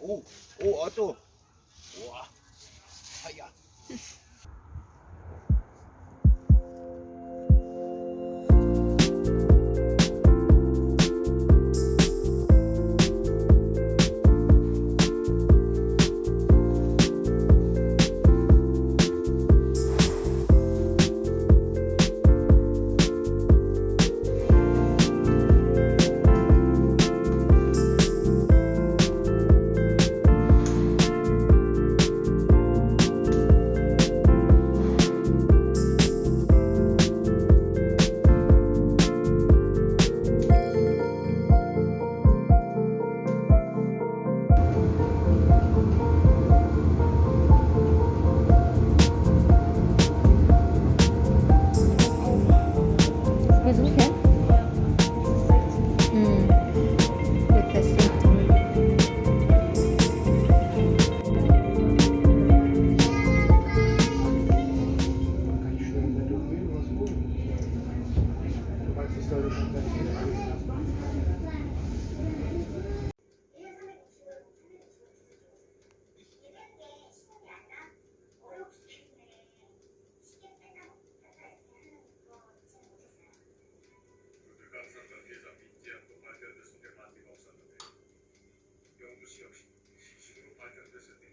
오, 오, 아또. 와, 하야. talvez um tempo. 영구시 역시 시식으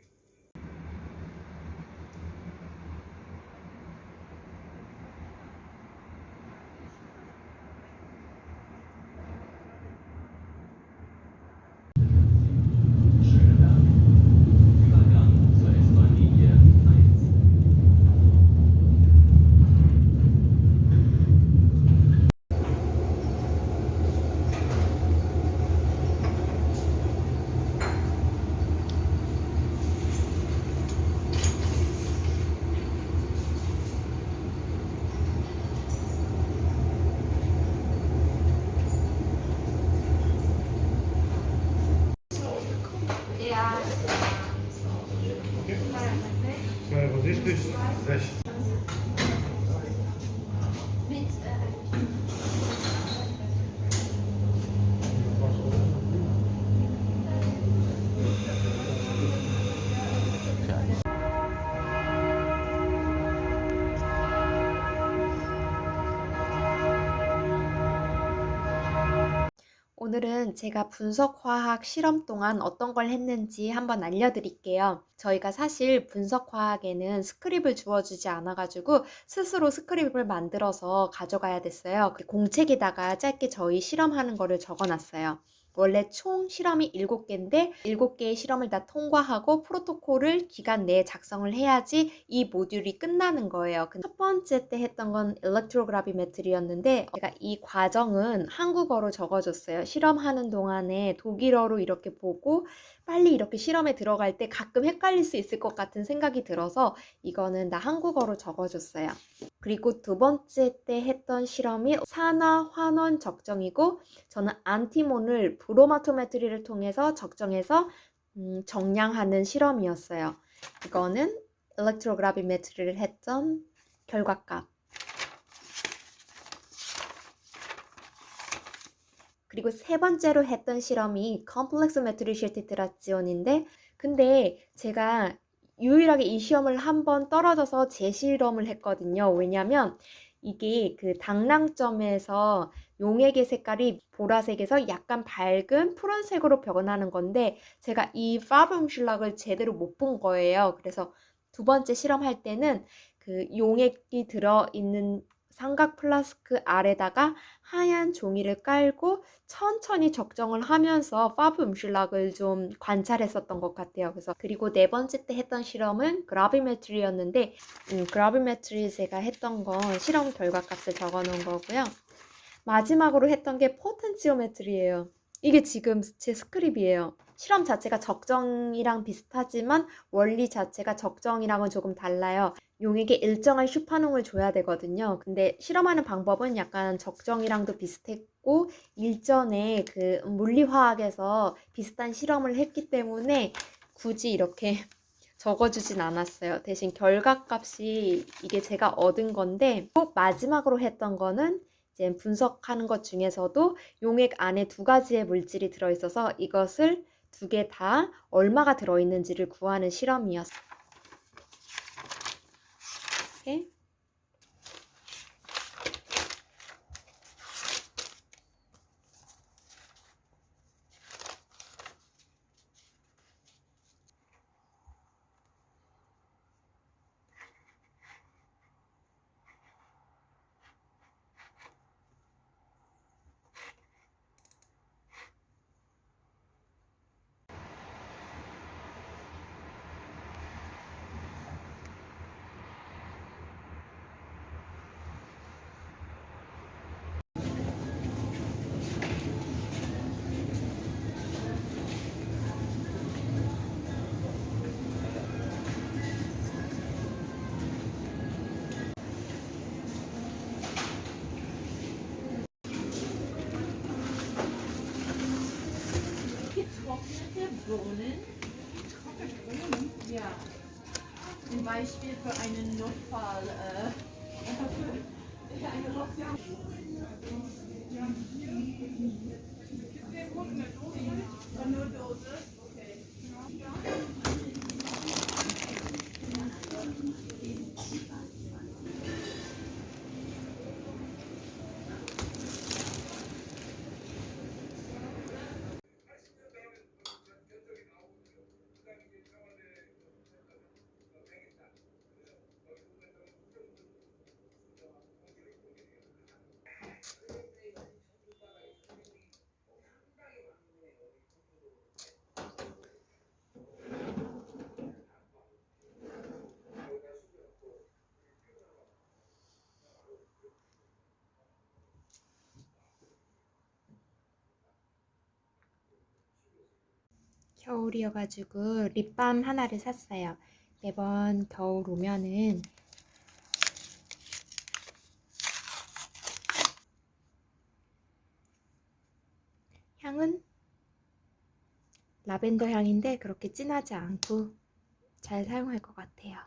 session. 오늘은 제가 분석화학 실험 동안 어떤 걸 했는지 한번 알려드릴게요. 저희가 사실 분석화학에는 스크립을 주어주지 않아가지고 스스로 스크립을 만들어서 가져가야 됐어요. 그 공책에다가 짧게 저희 실험하는 거를 적어놨어요. 원래 총 실험이 7개인데 7개의 실험을 다 통과하고 프로토콜을 기간 내에 작성을 해야지 이 모듈이 끝나는 거예요. 첫 번째 때 했던 건 일렉트로그라비메트리였는데 제가 이 과정은 한국어로 적어줬어요. 실험하는 동안에 독일어로 이렇게 보고 빨리 이렇게 실험에 들어갈 때 가끔 헷갈릴 수 있을 것 같은 생각이 들어서 이거는 나 한국어로 적어줬어요. 그리고 두 번째 때 했던 실험이 산화 환원 적정이고 저는 안티몬을 Bromatometrie를 통해서 적정해서 음, 정량하는 실험이었어요. 이거는 Elektrogravimetrie를 했던 결과값. 그리고 세 번째로 했던 실험이 komplexometrische Titration인데 근데 제가 유일하게 이 시험을 한 번 떨어져서 재실험을 했거든요. 왜냐면 이게 그 당량점에서 용액의 색깔이 보라색에서 약간 밝은 푸른색으로 변하는 건데 제가 이 Farbumschlag을 제대로 못 본 거예요. 그래서 두 번째 실험할 때는 그 용액이 들어있는 삼각 플라스크 아래다가 하얀 종이를 깔고 천천히 적정을 하면서 Farbumschlag을 좀 관찰했었던 것 같아요. 그래서 그리고 네 번째 때 했던 실험은 Gravimetrie였는데 음, Gravimetrie 제가 했던 건 실험 결과값을 적어 놓은 거고요. 마지막으로 했던 게 Potentiometrie예요. 이게 지금 제 Skript이에요. 실험 자체가 적정이랑 비슷하지만 원리 자체가 적정이랑은 조금 달라요. 용액에 일정한 Spannung을 줘야 되거든요. 근데 실험하는 방법은 약간 적정이랑도 비슷했고 일전에 그 물리화학에서 비슷한 실험을 했기 때문에 굳이 이렇게 적어주진 않았어요. 대신 결과값이 이게 제가 얻은 건데 꼭 마지막으로 했던 거는 이제 분석하는 것 중에서도 용액 안에 두 가지의 물질이 들어있어서 이것을 두 개 다 얼마가 들어있는지를 구하는 실험이었어요. 이렇게. Beispiel für einen Notfall. Äh, 겨울이어가지고 립밤 하나를 샀어요. 매번 겨울 오면은 향은 라벤더 향인데 그렇게 진하지 않고 잘 사용할 것 같아요.